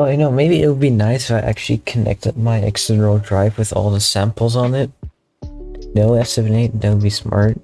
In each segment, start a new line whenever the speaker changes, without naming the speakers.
Oh, you know, maybe it would be nice if I actually connected my external drive with all the samples on it. No S78, that would be smart.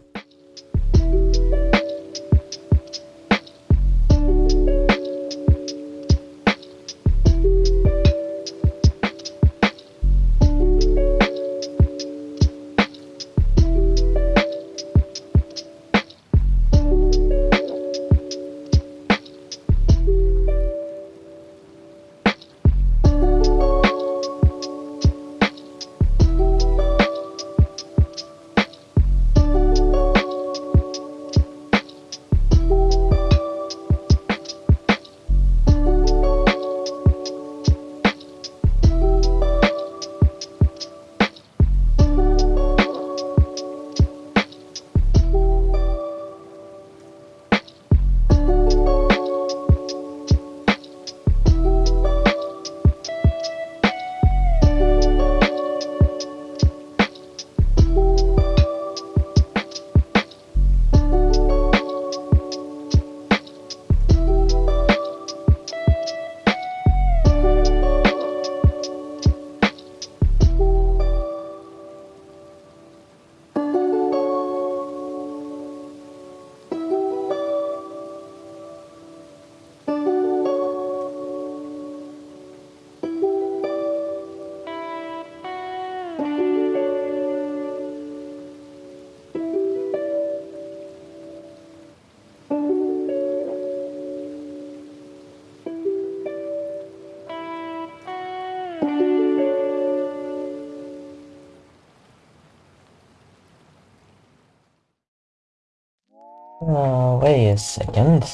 Oh, wait a second.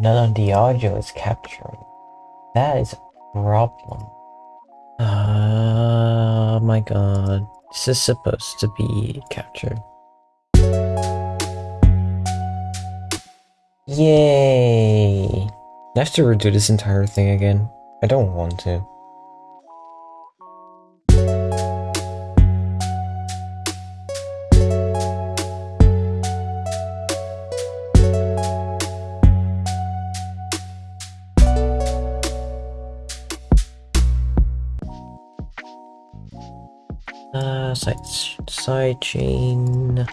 None of the audio is capturing. That is a problem. Oh my god. This is supposed to be captured. Yay! I have to redo this entire thing again. I don't want to. Uh, side, side chain.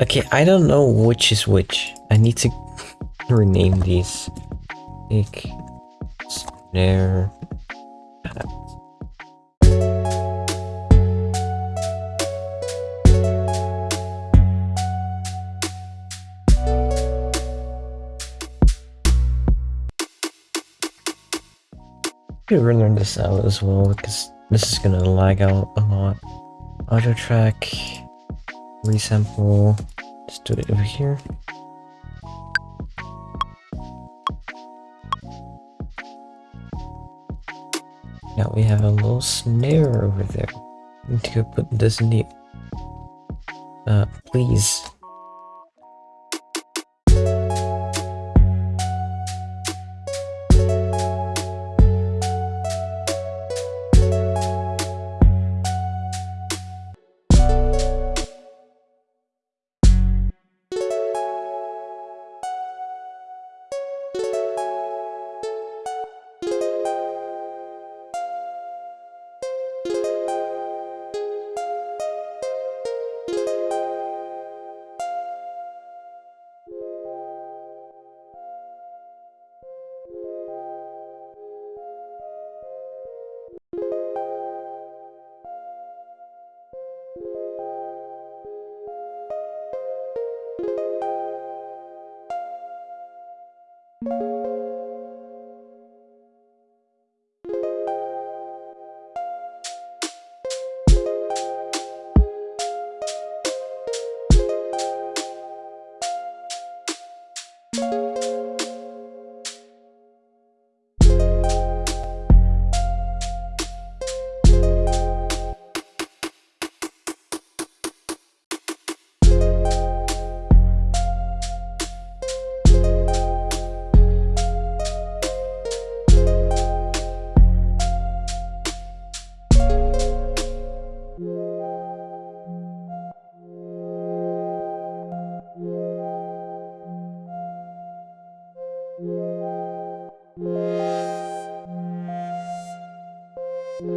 Okay, I don't know which is which. I need to rename these. Like, snare. Could render this out as well because this is gonna lag out a lot. Audio track, resample, just do it over here. Now we have a little snare over there. need to put this in the... Uh, please. Música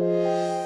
Música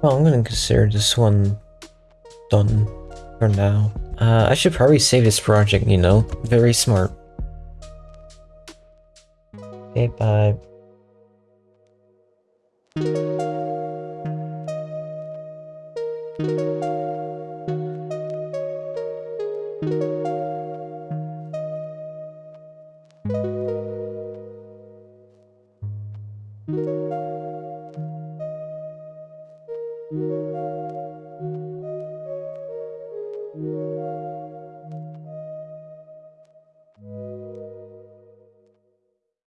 Well, I'm gonna consider this one done for now. Uh, I should probably save this project, you know? Very smart. Okay, bye. Música